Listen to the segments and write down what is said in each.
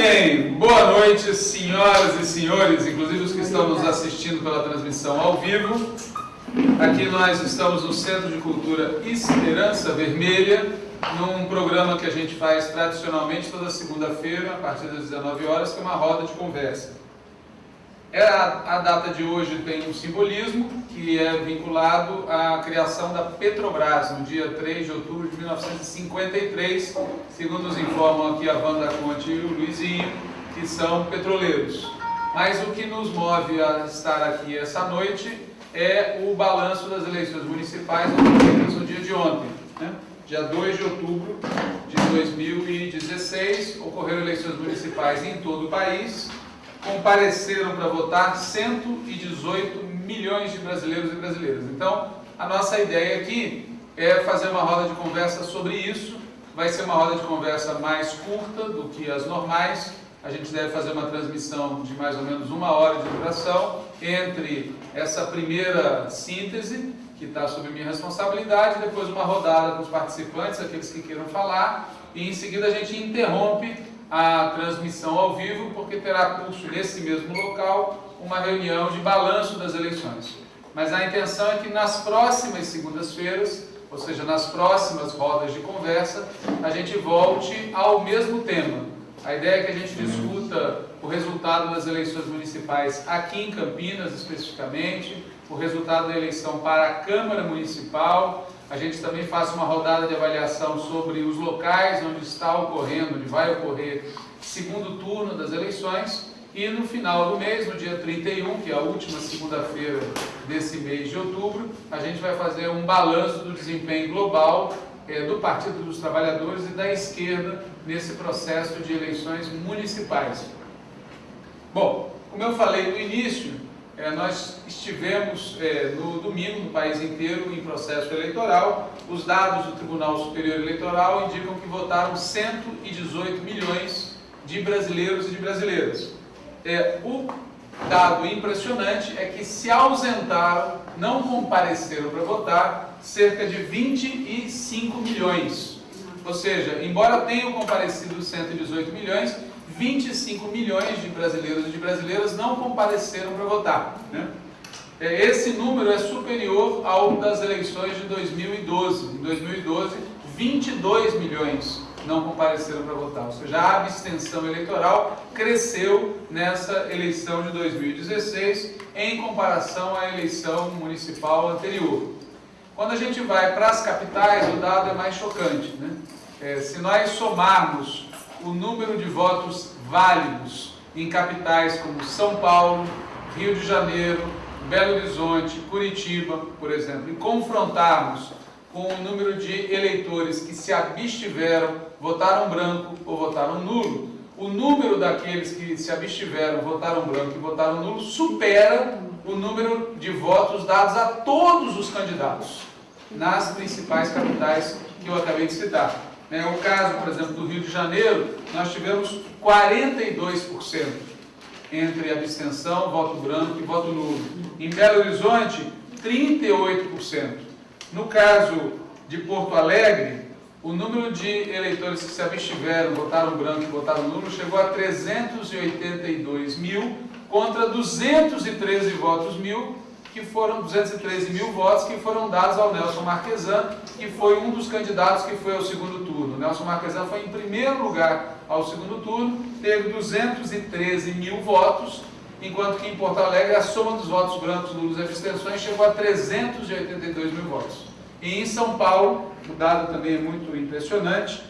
bem, boa noite, senhoras e senhores, inclusive os que estão nos assistindo pela transmissão ao vivo. Aqui nós estamos no Centro de Cultura Esperança Vermelha, num programa que a gente faz tradicionalmente toda segunda-feira, a partir das 19 horas, que é uma roda de conversa. É a, data de hoje tem um simbolismo que é vinculado à criação da Petrobras, no dia 3 de outubro de 1953, segundo nos informam aqui a Wanda Conte e o Luizinho, que são petroleiros. Mas o que nos move a estar aqui essa noite é o balanço das eleições municipais no dia de ontem. Né? Dia 2 de outubro de 2016, ocorreram eleições municipais em todo o país, compareceram para votar 118 milhões de brasileiros e brasileiras. Então, a nossa ideia aqui é fazer uma roda de conversa sobre isso. Vai ser uma roda de conversa mais curta do que as normais. A gente deve fazer uma transmissão de mais ou menos uma hora de duração entre essa primeira síntese, que está sob minha responsabilidade, depois uma rodada com os participantes, aqueles que queiram falar, e em seguida a gente interrompe a transmissão ao vivo, porque terá curso nesse mesmo local uma reunião de balanço das eleições. Mas a intenção é que nas próximas segundas-feiras, ou seja, nas próximas rodas de conversa, a gente volte ao mesmo tema. A ideia é que a gente discuta o resultado das eleições municipais aqui em Campinas, especificamente, o resultado da eleição para a Câmara Municipal, a gente também faz uma rodada de avaliação sobre os locais onde está ocorrendo, onde vai ocorrer segundo turno das eleições e no final do mês, no dia 31, que é a última segunda-feira desse mês de outubro, a gente vai fazer um balanço do desempenho global é, do Partido dos Trabalhadores e da esquerda nesse processo de eleições municipais. Bom, como eu falei no início, é, nós estivemos é, no domingo no país inteiro em processo eleitoral. Os dados do Tribunal Superior Eleitoral indicam que votaram 118 milhões de brasileiros e de brasileiras. É, o dado impressionante é que se ausentaram, não compareceram para votar, cerca de 25 milhões. Ou seja, embora tenham comparecido 118 milhões, 25 milhões de brasileiros e de brasileiras não compareceram para votar. Né? É, esse número é superior ao das eleições de 2012. Em 2012, 22 milhões não compareceram para votar. Ou seja, a abstenção eleitoral cresceu nessa eleição de 2016 em comparação à eleição municipal anterior. Quando a gente vai para as capitais, o dado é mais chocante. Né? É, se nós somarmos o número de votos válidos em capitais como São Paulo, Rio de Janeiro, Belo Horizonte, Curitiba, por exemplo, e confrontarmos com o número de eleitores que se abstiveram, votaram branco ou votaram nulo, o número daqueles que se abstiveram, votaram branco e votaram nulo supera o número de votos dados a todos os candidatos nas principais capitais que eu acabei de citar. É o caso, por exemplo, do Rio de Janeiro, nós tivemos 42% entre abstenção, voto branco e voto nulo. Em Belo Horizonte, 38%. No caso de Porto Alegre, o número de eleitores que se abstiveram, votaram branco e votaram nulo, chegou a 382 mil contra 213 votos mil que foram 213 mil votos que foram dados ao Nelson Marquesan, que foi um dos candidatos que foi ao segundo turno. Nelson Marquesan foi em primeiro lugar ao segundo turno, teve 213 mil votos, enquanto que em Porto Alegre a soma dos votos brancos, nulos e abstenções chegou a 382 mil votos. E em São Paulo, o dado também é muito impressionante,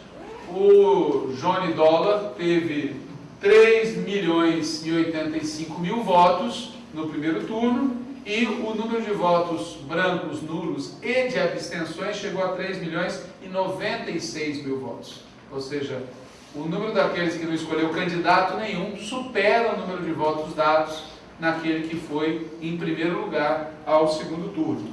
o Johnny Dollar teve 3 milhões e 85 mil votos no primeiro turno, e o número de votos brancos, nulos e de abstenções chegou a 3 milhões e 96 mil votos. Ou seja, o número daqueles que não escolheu candidato nenhum supera o número de votos dados naquele que foi em primeiro lugar ao segundo turno.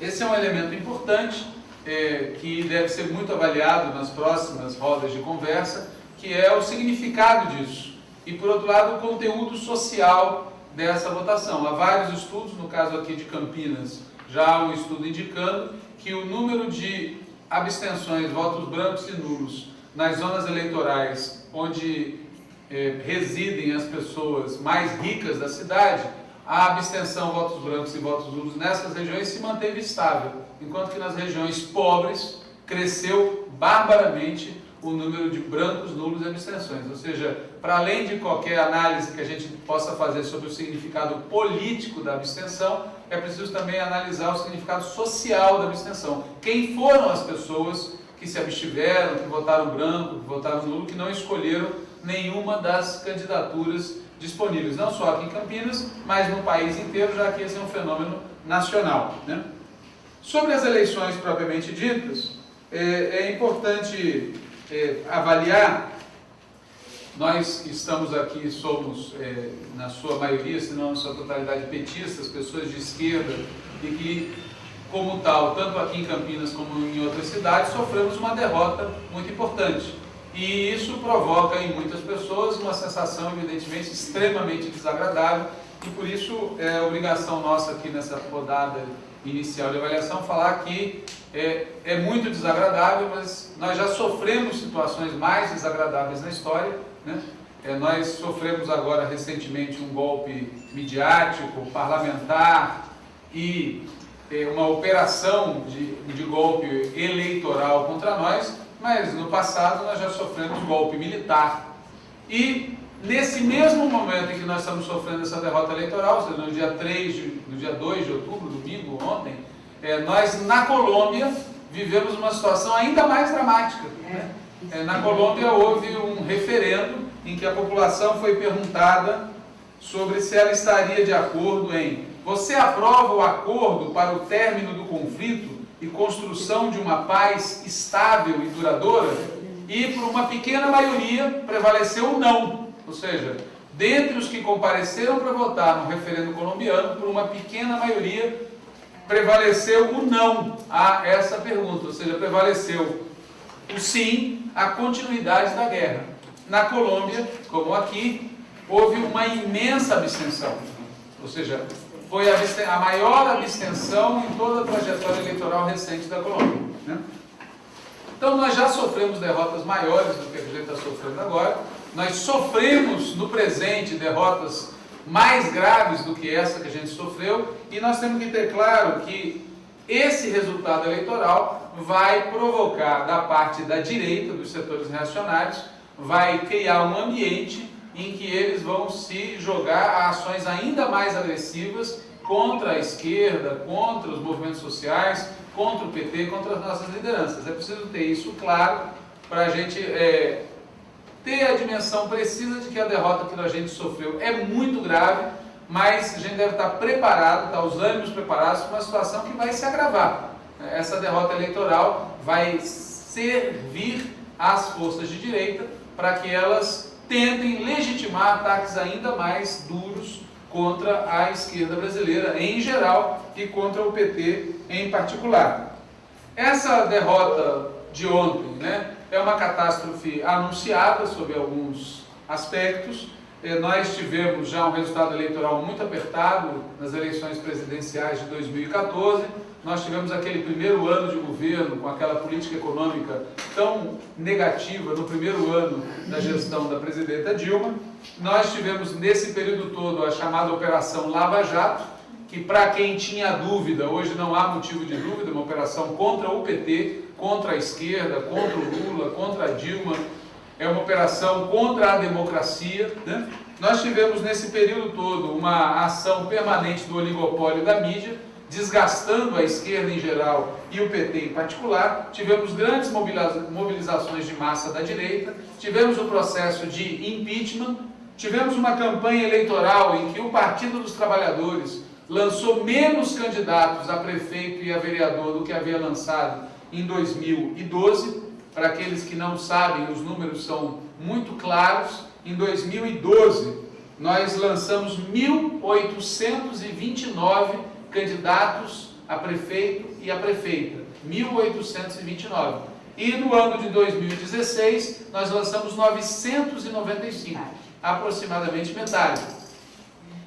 Esse é um elemento importante é, que deve ser muito avaliado nas próximas rodas de conversa, que é o significado disso. E, por outro lado, o conteúdo social dessa votação. Há vários estudos, no caso aqui de Campinas, já há um estudo indicando que o número de abstenções, votos brancos e nulos nas zonas eleitorais onde eh, residem as pessoas mais ricas da cidade, a abstenção votos brancos e votos nulos nessas regiões se manteve estável, enquanto que nas regiões pobres cresceu barbaramente o número de brancos, nulos e abstenções. Ou seja, para além de qualquer análise que a gente possa fazer sobre o significado político da abstenção, é preciso também analisar o significado social da abstenção. Quem foram as pessoas que se abstiveram, que votaram branco, que votaram nulo, que não escolheram nenhuma das candidaturas disponíveis, não só aqui em Campinas, mas no país inteiro, já que esse é um fenômeno nacional. Né? Sobre as eleições propriamente ditas, é, é importante é, avaliar, nós estamos aqui somos, é, na sua maioria, se não na sua totalidade, petistas, pessoas de esquerda, e que, como tal, tanto aqui em Campinas como em outras cidades, sofremos uma derrota muito importante. E isso provoca em muitas pessoas uma sensação, evidentemente, extremamente desagradável, e por isso é obrigação nossa aqui nessa rodada inicial de avaliação falar que é, é muito desagradável, mas nós já sofremos situações mais desagradáveis na história. Né? É, nós sofremos agora recentemente um golpe midiático, parlamentar e é, uma operação de, de golpe eleitoral contra nós, mas no passado nós já sofremos golpe militar. E nesse mesmo momento em que nós estamos sofrendo essa derrota eleitoral, ou seja, no dia 3, de, no dia 2 de outubro, ontem, é, nós na Colômbia vivemos uma situação ainda mais dramática. Né? É, na Colômbia houve um referendo em que a população foi perguntada sobre se ela estaria de acordo em você aprova o acordo para o término do conflito e construção de uma paz estável e duradoura? E por uma pequena maioria prevaleceu o não. Ou seja, dentre os que compareceram para votar no referendo colombiano, por uma pequena maioria prevaleceu o não a essa pergunta, ou seja, prevaleceu o sim à continuidade da guerra. Na Colômbia, como aqui, houve uma imensa abstenção, ou seja, foi a, maior abstenção em toda a trajetória eleitoral recente da Colômbia. Né? Então nós já sofremos derrotas maiores do que a gente está sofrendo agora, nós sofremos no presente derrotas mais graves do que essa que a gente sofreu, e nós temos que ter claro que esse resultado eleitoral vai provocar da parte da direita, dos setores reacionários, vai criar um ambiente em que eles vão se jogar a ações ainda mais agressivas contra a esquerda, contra os movimentos sociais, contra o PT, contra as nossas lideranças. É preciso ter isso claro para a gente é, ter a dimensão precisa de que a derrota que a gente sofreu é muito grave, mas a gente deve estar preparado, estar os ânimos preparados para uma situação que vai se agravar. Essa derrota eleitoral vai servir às forças de direita para que elas tentem legitimar ataques ainda mais duros contra a esquerda brasileira em geral e contra o PT em particular. Essa derrota de ontem, né, é uma catástrofe anunciada sob alguns aspectos. Eh, nós tivemos já um resultado eleitoral muito apertado nas eleições presidenciais de 2014. Nós tivemos aquele primeiro ano de governo com aquela política econômica tão negativa no primeiro ano da gestão da presidenta Dilma. Nós tivemos nesse período todo a chamada Operação Lava Jato, que para quem tinha dúvida, hoje não há motivo de dúvida, uma operação contra o PT, contra a esquerda, contra o Lula, contra a Dilma, é uma operação contra a democracia. Né? Nós tivemos nesse período todo uma ação permanente do oligopólio da mídia, desgastando a esquerda em geral e o PT em particular. Tivemos grandes mobilizações de massa da direita, tivemos o processo de impeachment, tivemos uma campanha eleitoral em que o Partido dos Trabalhadores lançou menos candidatos a prefeito e a vereador do que havia lançado em 2012. Para aqueles que não sabem, os números são muito claros. Em 2012, nós lançamos 1.829 candidatos a prefeito e a prefeita. 1.829. E no ano de 2016, nós lançamos 995, aproximadamente metade.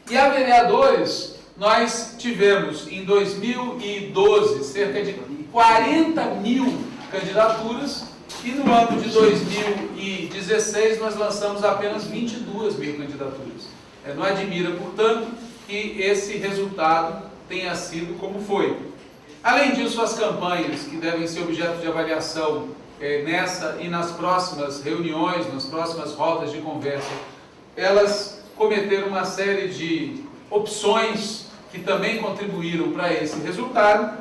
E a vereadores, nós tivemos em 2012 cerca de 40 mil candidaturas E no ano de 2016 nós lançamos apenas 22 mil candidaturas. É, não admira, portanto, que esse resultado tenha sido como foi. Além disso, as campanhas que devem ser objeto de avaliação é, nessa e nas próximas reuniões, nas próximas rodas de conversa, elas cometeram uma série de opções que também contribuíram para esse resultado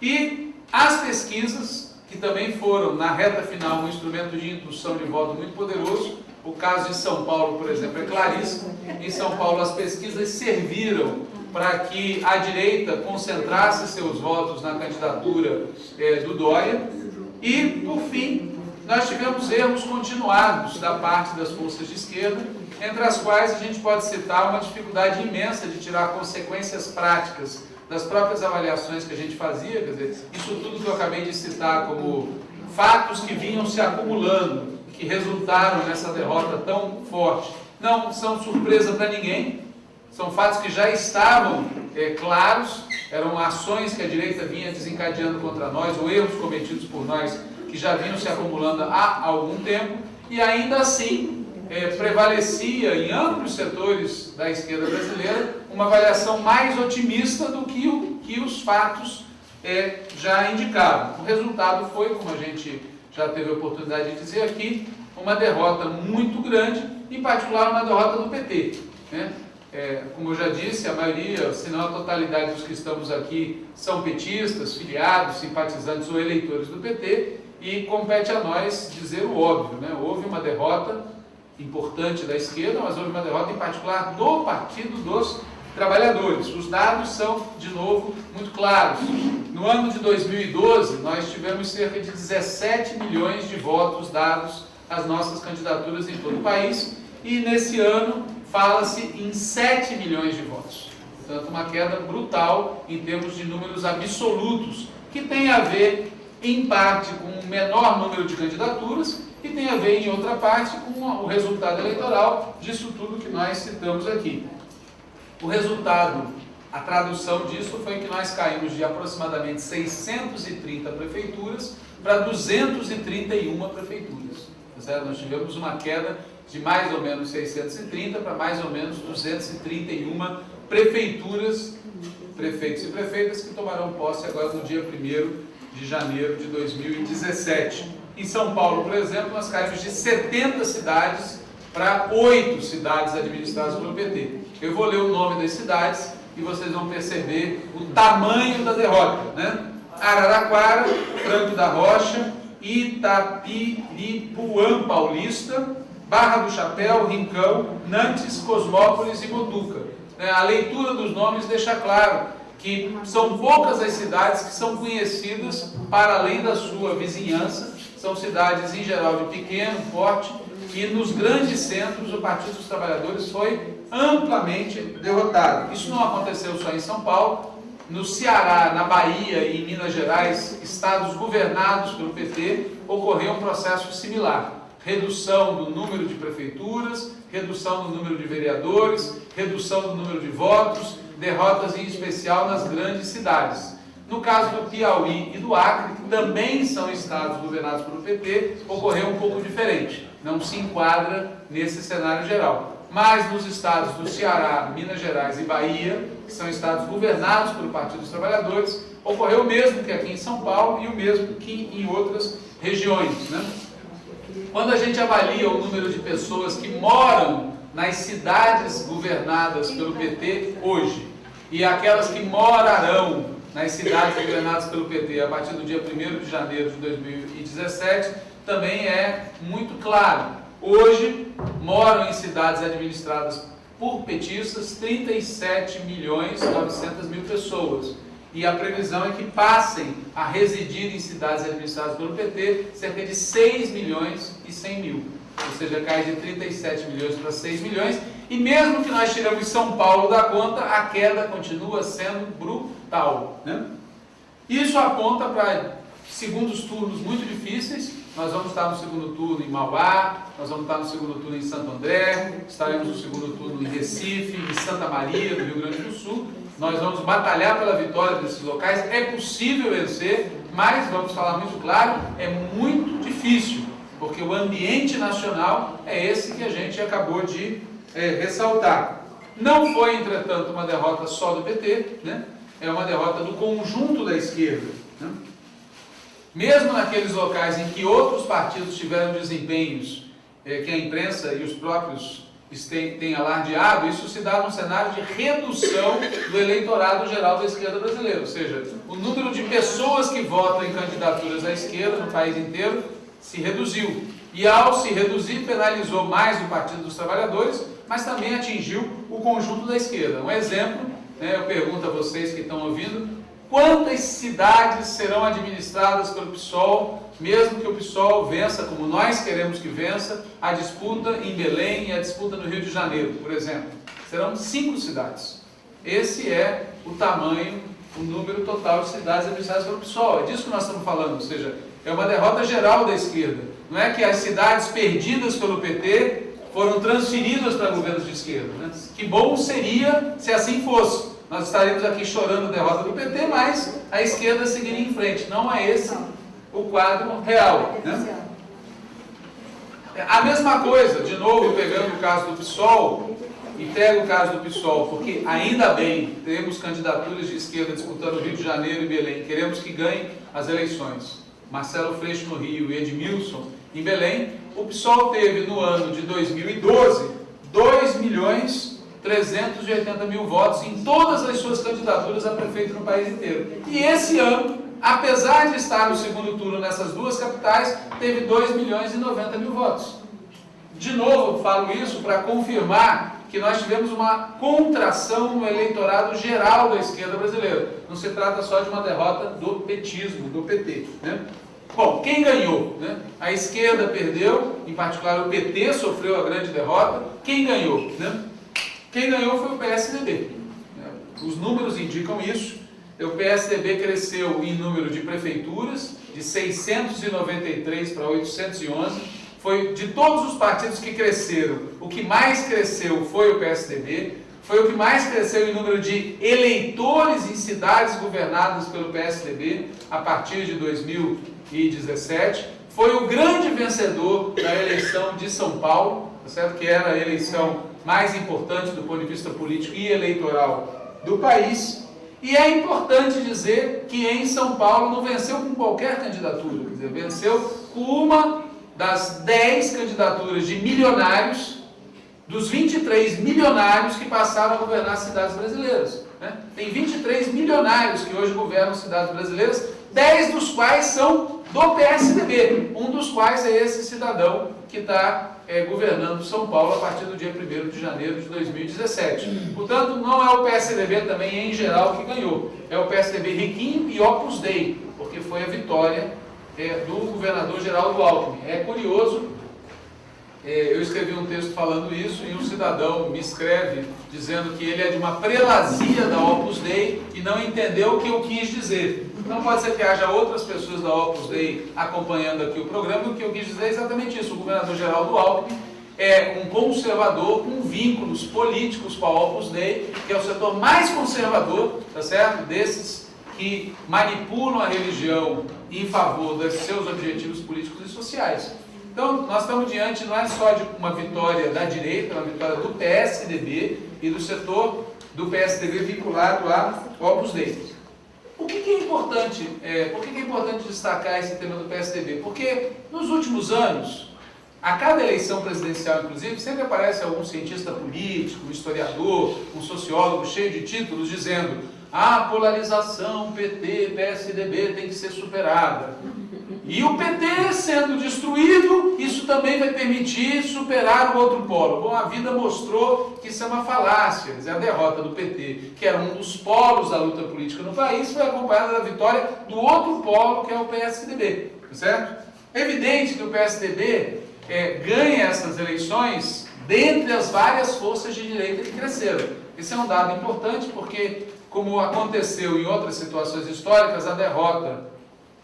e as pesquisas, que também foram, na reta final, um instrumento de indução de voto muito poderoso, o caso de São Paulo, por exemplo, é claríssimo. Em São Paulo, as pesquisas serviram para que a direita concentrasse seus votos na candidatura é, do Dória. E, por fim, nós tivemos erros continuados da parte das forças de esquerda, entre as quais a gente pode citar uma dificuldade imensa de tirar consequências práticas das próprias avaliações que a gente fazia, quer dizer, isso tudo que eu acabei de citar como fatos que vinham se acumulando, que resultaram nessa derrota tão forte, não são surpresa para ninguém, são fatos que já estavam é, claros, eram ações que a direita vinha desencadeando contra nós, ou erros cometidos por nós, que já vinham se acumulando há algum tempo, e ainda assim é, prevalecia em amplos setores da esquerda brasileira uma avaliação mais otimista do que, o, que os fatos é, já indicavam. O resultado foi, como a gente já teve a oportunidade de dizer aqui, uma derrota muito grande, em particular uma derrota do PT. Né? É, como eu já disse, a maioria, se não a totalidade dos que estamos aqui, são petistas, filiados, simpatizantes ou eleitores do PT, e compete a nós dizer o óbvio. Né? Houve uma derrota importante da esquerda, mas houve uma derrota em particular do Partido dos Trabalhadores. Os dados são, de novo, muito claros. No ano de 2012, nós tivemos cerca de 17 milhões de votos dados às nossas candidaturas em todo o país, e nesse ano fala-se em 7 milhões de votos. Portanto, uma queda brutal em termos de números absolutos, que tem a ver, em parte, com um menor número de candidaturas e tem a ver, em outra parte, com o resultado eleitoral disso tudo que nós citamos aqui. O resultado, a tradução disso foi que nós caímos de aproximadamente 630 prefeituras para 231 prefeituras. Tá certo? Nós tivemos uma queda de mais ou menos 630 para mais ou menos 231 prefeituras, prefeitos e prefeitas que tomarão posse agora no dia 1 de janeiro de 2017. Em São Paulo, por exemplo, nós caímos de 70 cidades para 8 cidades administradas pelo PT. Eu vou ler o nome das cidades e vocês vão perceber o tamanho da derrota. Né? Araraquara, Franco da Rocha, Itapiripuã Paulista, Barra do Chapéu, Rincão, Nantes, Cosmópolis e Botuca. É, a leitura dos nomes deixa claro que são poucas as cidades que são conhecidas para além da sua vizinhança, são cidades em geral de pequeno, porte, e nos grandes centros o Partido dos Trabalhadores foi amplamente derrotado. Isso não aconteceu só em São Paulo, no Ceará, na Bahia e em Minas Gerais, estados governados pelo PT, ocorreu um processo similar redução do número de prefeituras, redução do número de vereadores, redução do número de votos, derrotas em especial nas grandes cidades. No caso do Piauí e do Acre, que também são estados governados pelo PT, ocorreu um pouco diferente. Não se enquadra nesse cenário geral. Mas nos estados do Ceará, Minas Gerais e Bahia, que são estados governados pelo Partido dos Trabalhadores, ocorreu o mesmo que aqui em São Paulo e o mesmo que em outras regiões. Né? Quando a gente avalia o número de pessoas que moram nas cidades governadas pelo PT hoje e aquelas que morarão nas cidades governadas pelo PT a partir do dia 1 de janeiro de 2017, também é muito claro. Hoje moram em cidades administradas por petistas 37 milhões e 900 mil pessoas e a previsão é que passem a residir em cidades administradas pelo PT cerca de 6 milhões e 100 mil. Ou seja, cai de 37 milhões para 6 milhões. E mesmo que nós tiramos São Paulo da conta, a queda continua sendo brutal. Né? Isso aponta para segundos turnos muito difíceis nós vamos estar no segundo turno em Mauá, nós vamos estar no segundo turno em Santo André, estaremos no segundo turno em Recife, em Santa Maria, no Rio Grande do Sul. Nós vamos batalhar pela vitória desses locais. É possível vencer, mas, vamos falar muito claro, é muito difícil, porque o ambiente nacional é esse que a gente acabou de é, ressaltar. Não foi, entretanto, uma derrota só do PT, né? é uma derrota do conjunto da esquerda. Né? Mesmo naqueles locais em que outros partidos tiveram desempenhos é, que a imprensa e os próprios têm, têm alardeado, isso se dá num cenário de redução do eleitorado geral da esquerda brasileira. Ou seja, o número de pessoas que votam em candidaturas à esquerda no país inteiro se reduziu. E ao se reduzir, penalizou mais o Partido dos Trabalhadores, mas também atingiu o conjunto da esquerda. Um exemplo, né, eu pergunto a vocês que estão ouvindo, Quantas cidades serão administradas pelo PSOL, mesmo que o PSOL vença, como nós queremos que vença, a disputa em Belém e a disputa no Rio de Janeiro, por exemplo? Serão cinco cidades. Esse é o tamanho, o número total de cidades administradas pelo PSOL. É disso que nós estamos falando, ou seja, é uma derrota geral da esquerda. Não é que as cidades perdidas pelo PT foram transferidas para governos de esquerda. Né? Que bom seria se assim fosse nós estaremos aqui chorando a derrota do PT, mas a esquerda seguiria em frente. Não é esse o quadro real. Né? A mesma coisa, de novo, pegando o caso do PSOL, e pego o caso do PSOL, porque ainda bem temos candidaturas de esquerda disputando Rio de Janeiro e Belém, queremos que ganhem as eleições. Marcelo Freixo no Rio e Edmilson em Belém. O PSOL teve no ano de 2012 2 milhões 380 mil votos em todas as suas candidaturas a prefeito no país inteiro. E esse ano, apesar de estar no segundo turno nessas duas capitais, teve 2 milhões e 90 mil votos. De novo, falo isso para confirmar que nós tivemos uma contração no eleitorado geral da esquerda brasileira. Não se trata só de uma derrota do petismo, do PT. Né? Bom, quem ganhou? Né? A esquerda perdeu, em particular o PT sofreu a grande derrota. Quem ganhou? Né? Quem ganhou foi o PSDB. Os números indicam isso. O PSDB cresceu em número de prefeituras, de 693 para 811. Foi de todos os partidos que cresceram, o que mais cresceu foi o PSDB. Foi o que mais cresceu em número de eleitores em cidades governadas pelo PSDB a partir de 2017. Foi o grande vencedor da eleição de São Paulo, tá certo? que era a eleição mais importante do ponto de vista político e eleitoral do país. E é importante dizer que em São Paulo não venceu com qualquer candidatura, quer dizer, venceu com uma das 10 candidaturas de milionários, dos 23 milionários que passaram a governar cidades brasileiras. Né? Tem 23 milionários que hoje governam cidades brasileiras, 10 dos quais são do PSDB, um dos quais é esse cidadão que está é, governando São Paulo a partir do dia 1 de janeiro de 2017. Portanto, não é o PSDB também em geral que ganhou, é o PSDB riquinho e Opus Dei, porque foi a vitória é, do governador Geraldo Alckmin. É curioso é, eu escrevi um texto falando isso e um cidadão me escreve dizendo que ele é de uma prelazia da Opus Dei e não entendeu o que eu quis dizer. Então pode ser que haja outras pessoas da Opus Dei acompanhando aqui o programa o que eu quis dizer é exatamente isso. O governador Geraldo Alckmin é um conservador com vínculos políticos com a Opus Dei, que é o setor mais conservador, tá certo? Desses que manipulam a religião em favor dos seus objetivos políticos e sociais. Então, nós estamos diante não é só de uma vitória da direita, é uma vitória do PSDB e do setor do PSDB vinculado a Opus Dei. Que, que é importante, é, por que, que é importante destacar esse tema do PSDB? Porque nos últimos anos, a cada eleição presidencial, inclusive, sempre aparece algum cientista político, um historiador, um sociólogo cheio de títulos dizendo a polarização PT-PSDB tem que ser superada. E o PT sendo destruído, isso também vai permitir superar o outro polo. Bom, a vida mostrou que isso é uma falácia. Dizer, a derrota do PT, que era um dos polos da luta política no país, foi acompanhada da vitória do outro polo, que é o PSDB. Certo? É evidente que o PSDB é, ganha essas eleições dentre as várias forças de direita que cresceram. Esse é um dado importante porque, como aconteceu em outras situações históricas, a derrota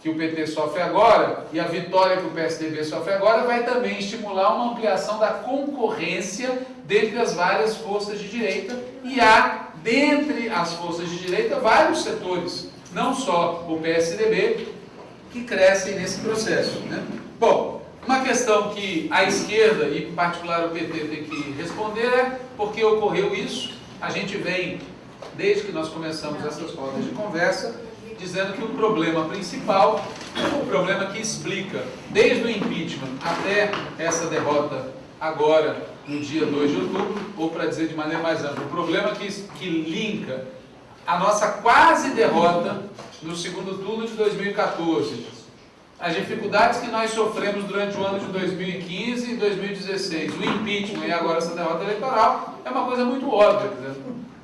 que o PT sofre agora e a vitória que o PSDB sofre agora vai também estimular uma ampliação da concorrência dentre as várias forças de direita e há, dentre as forças de direita, vários setores, não só o PSDB, que crescem nesse processo. Né? Bom, uma questão que a esquerda, e em particular o PT, tem que responder é por que ocorreu isso. A gente vem, desde que nós começamos essas rodas de conversa, dizendo que o problema principal, o problema que explica, desde o impeachment até essa derrota agora, no dia 2 de outubro, ou para dizer de maneira mais ampla, o problema que, que linka a nossa quase derrota no segundo turno de 2014, as dificuldades que nós sofremos durante o ano de 2015 e 2016, o impeachment e agora essa derrota eleitoral, é uma coisa muito óbvia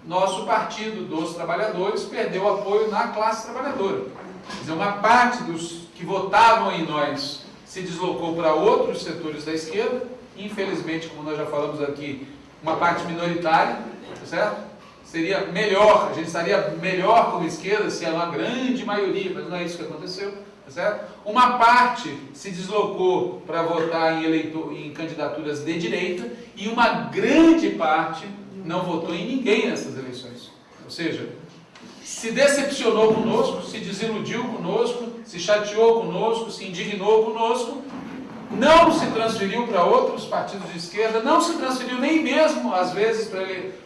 nosso partido dos trabalhadores perdeu apoio na classe trabalhadora. Quer dizer, uma parte dos que votavam em nós se deslocou para outros setores da esquerda, infelizmente, como nós já falamos aqui, uma parte minoritária, tá certo? Seria melhor, a gente estaria melhor como esquerda se era uma grande maioria, mas não é isso que aconteceu, tá certo? Uma parte se deslocou para votar em, em candidaturas de direita e uma grande parte não votou em ninguém nessas eleições. Ou seja, se decepcionou conosco, se desiludiu conosco, se chateou conosco, se indignou conosco, não se transferiu para outros partidos de esquerda, não se transferiu nem mesmo, às vezes,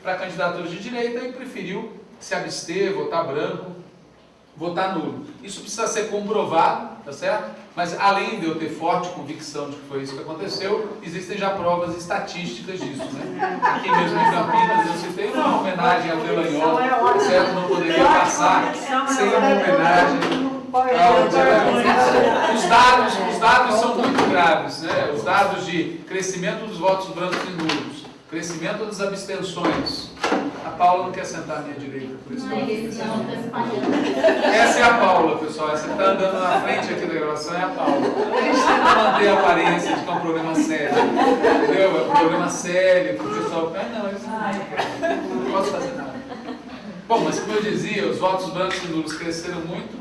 para candidaturas de direita e preferiu se abster, votar branco, votar nulo. Isso precisa ser comprovado, tá certo? Mas além de eu ter forte convicção de que foi isso que aconteceu, existem já provas estatísticas disso, né? Aqui mesmo em Campinas eu citei uma homenagem ao Delanhol, certo? Não poderia passar sem uma homenagem ao Delanhol. Os dados, os dados são muito graves, né? Os dados de crescimento dos votos brancos e nulos, crescimento das abstenções, a Paula não quer sentar à minha direita, por isso que eu Essa é a Paula, pessoal. Essa que está andando na frente aqui da gravação é a Paula. A gente tenta manter a aparência de que é um problema sério. Entendeu? É um problema sério, que o pessoal. Ah, não, isso não, não posso fazer nada. Bom, mas como eu dizia, os votos brancos e nulos cresceram muito,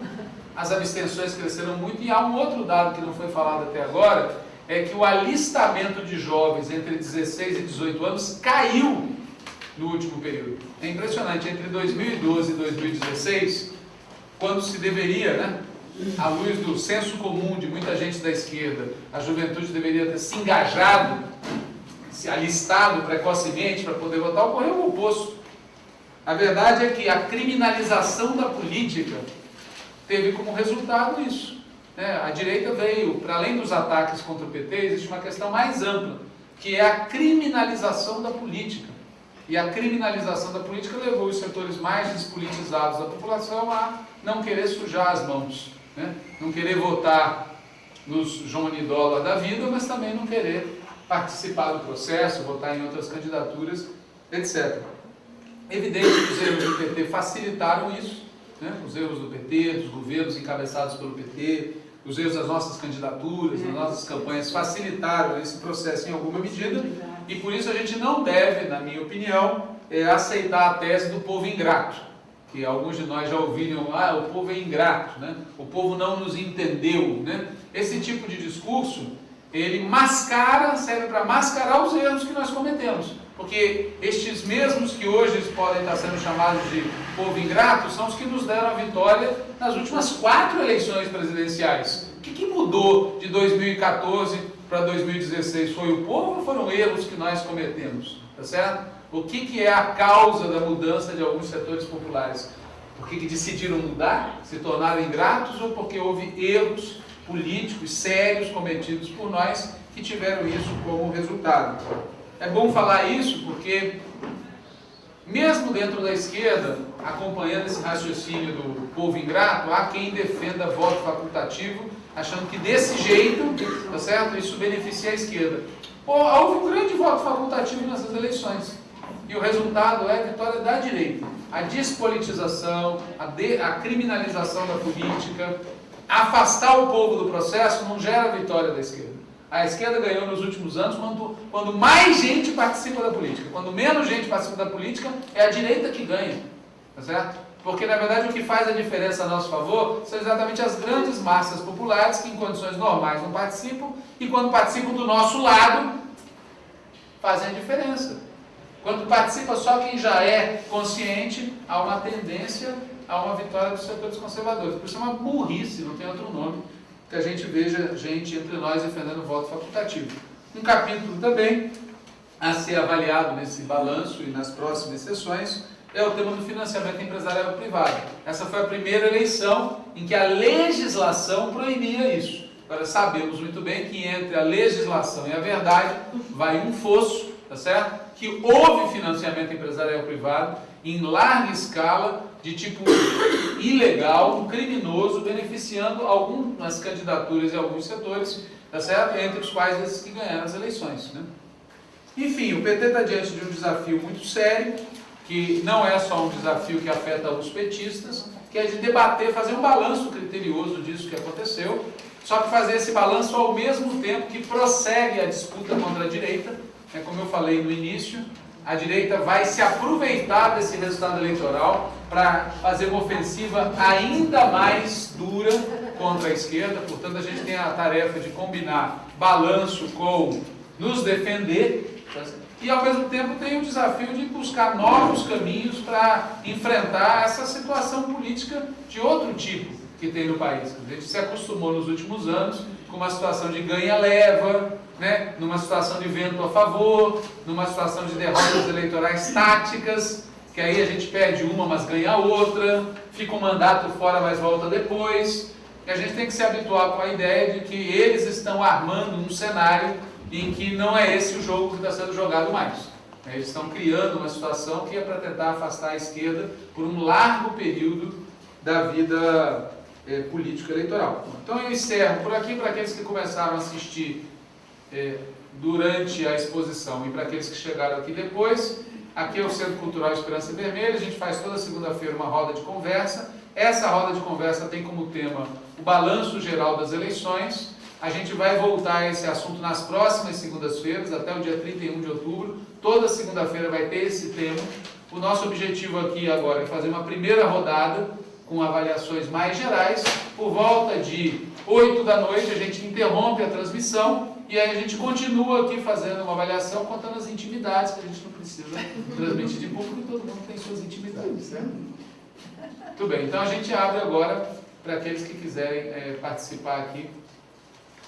as abstenções cresceram muito, e há um outro dado que não foi falado até agora, é que o alistamento de jovens entre 16 e 18 anos caiu no último período. É impressionante, entre 2012 e 2016, quando se deveria, né, à luz do senso comum de muita gente da esquerda, a juventude deveria ter se engajado, se alistado precocemente para poder votar, ocorreu o oposto. A verdade é que a criminalização da política teve como resultado isso. Né? A direita veio, para além dos ataques contra o PT, existe uma questão mais ampla, que é a criminalização da política. E a criminalização da política levou os setores mais despolitizados da população a não querer sujar as mãos, né? não querer votar nos João Nidola da vida, mas também não querer participar do processo, votar em outras candidaturas, etc. Evidente que os erros do PT facilitaram isso, né? os erros do PT, dos governos encabeçados pelo PT, os erros das nossas candidaturas, das nossas campanhas facilitaram esse processo em alguma medida, e por isso a gente não deve, na minha opinião, é, aceitar a tese do povo ingrato, que alguns de nós já ouviram, ah, o povo é ingrato, né? o povo não nos entendeu. Né? Esse tipo de discurso, ele mascara, serve para mascarar os erros que nós cometemos. Porque estes mesmos que hoje podem estar sendo chamados de povo ingrato, são os que nos deram a vitória nas últimas quatro eleições presidenciais. O que, que mudou de 2014 para 2016 foi o povo ou foram erros que nós cometemos? Tá certo? O que, que é a causa da mudança de alguns setores populares? Porque que decidiram mudar, se tornaram ingratos ou porque houve erros políticos sérios cometidos por nós que tiveram isso como resultado? É bom falar isso porque, mesmo dentro da esquerda, acompanhando esse raciocínio do povo ingrato, há quem defenda voto facultativo achando que desse jeito, tá certo? Isso beneficia a esquerda. Houve um grande voto facultativo nessas eleições. E o resultado é a vitória da direita. A despolitização, a, de, a criminalização da política, afastar o povo do processo não gera a vitória da esquerda. A esquerda ganhou nos últimos anos quando, quando mais gente participa da política. Quando menos gente participa da política, é a direita que ganha. Tá certo? Porque, na verdade, o que faz a diferença a nosso favor são exatamente as grandes massas populares que, em condições normais, não participam e, quando participam do nosso lado, fazem a diferença. Quando participa só quem já é consciente, há uma tendência a uma vitória dos setores conservadores. Por isso é uma burrice, não tem outro nome, que a gente veja gente entre nós defendendo o voto facultativo. Um capítulo também a ser avaliado nesse balanço e nas próximas sessões é o tema do financiamento empresarial privado. Essa foi a primeira eleição em que a legislação proibia isso. Agora sabemos muito bem que entre a legislação e a verdade vai um fosso, tá certo? Que houve financiamento empresarial privado em larga escala, de tipo ilegal, criminoso, beneficiando algumas candidaturas e alguns setores, tá certo? Entre os quais esses que ganharam as eleições, né? Enfim, o PT está diante de um desafio muito sério, que não é só um desafio que afeta os petistas, que é de debater, fazer um balanço criterioso disso que aconteceu, só que fazer esse balanço ao mesmo tempo que prossegue a disputa contra a direita, é como eu falei no início, a direita vai se aproveitar desse resultado eleitoral para fazer uma ofensiva ainda mais dura contra a esquerda, portanto a gente tem a tarefa de combinar balanço com nos defender, e ao mesmo tempo tem o desafio de buscar novos caminhos para enfrentar essa situação política de outro tipo que tem no país. A gente se acostumou nos últimos anos com uma situação de ganha-leva, né? numa situação de vento a favor, numa situação de derrotas eleitorais táticas, que aí a gente perde uma, mas ganha outra, fica um mandato fora, mas volta depois. E a gente tem que se habituar com a ideia de que eles estão armando um cenário em que não é esse o jogo que está sendo jogado mais. Eles estão criando uma situação que é para tentar afastar a esquerda por um largo período da vida é, política eleitoral. Então eu encerro por aqui para aqueles que começaram a assistir é, durante a exposição e para aqueles que chegaram aqui depois. Aqui é o Centro Cultural Esperança Vermelha, a gente faz toda segunda-feira uma roda de conversa. Essa roda de conversa tem como tema o balanço geral das eleições a gente vai voltar a esse assunto nas próximas segundas-feiras, até o dia 31 de outubro. Toda segunda-feira vai ter esse tema. O nosso objetivo aqui agora é fazer uma primeira rodada com avaliações mais gerais. Por volta de 8 da noite a gente interrompe a transmissão e aí a gente continua aqui fazendo uma avaliação contando as intimidades, que a gente não precisa transmitir de público, todo mundo tem suas intimidades, certo? Muito bem, então a gente abre agora para aqueles que quiserem é, participar aqui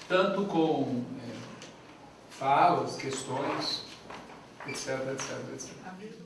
tanto com é, falas, questões, etc, etc, etc.